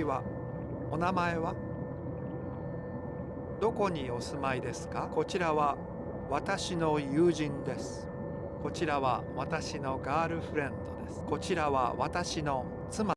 ちは。お名前は？どこにお住まいですか？こちらは私の友人です。こちらは私のガールフレンドです。こちらは私の妻。